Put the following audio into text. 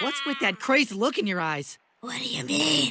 What's with that crazy look in your eyes? What do you mean?